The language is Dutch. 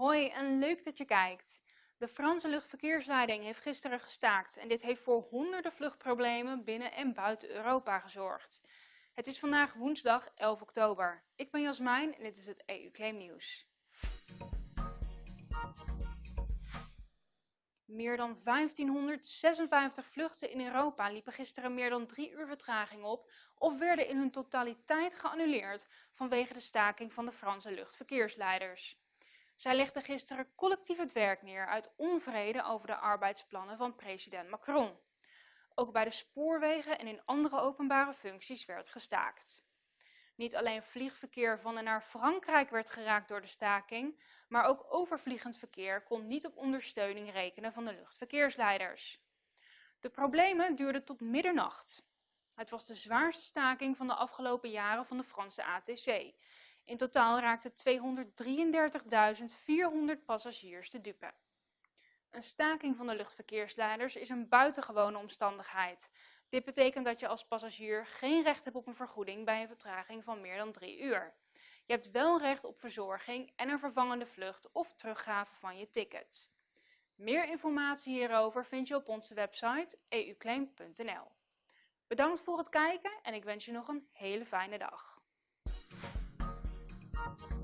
Hoi en leuk dat je kijkt. De Franse luchtverkeersleiding heeft gisteren gestaakt en dit heeft voor honderden vluchtproblemen binnen en buiten Europa gezorgd. Het is vandaag woensdag 11 oktober. Ik ben Jasmijn en dit is het EU Claim Nieuws. Meer dan 1556 vluchten in Europa liepen gisteren meer dan drie uur vertraging op of werden in hun totaliteit geannuleerd vanwege de staking van de Franse luchtverkeersleiders. Zij legden gisteren collectief het werk neer uit onvrede over de arbeidsplannen van president Macron. Ook bij de spoorwegen en in andere openbare functies werd gestaakt. Niet alleen vliegverkeer van en naar Frankrijk werd geraakt door de staking, maar ook overvliegend verkeer kon niet op ondersteuning rekenen van de luchtverkeersleiders. De problemen duurden tot middernacht. Het was de zwaarste staking van de afgelopen jaren van de Franse ATC. In totaal raakten 233.400 passagiers te dupe. Een staking van de luchtverkeersleiders is een buitengewone omstandigheid. Dit betekent dat je als passagier geen recht hebt op een vergoeding bij een vertraging van meer dan drie uur. Je hebt wel recht op verzorging en een vervangende vlucht of teruggave van je ticket. Meer informatie hierover vind je op onze website euclaim.nl. Bedankt voor het kijken en ik wens je nog een hele fijne dag. Thank you.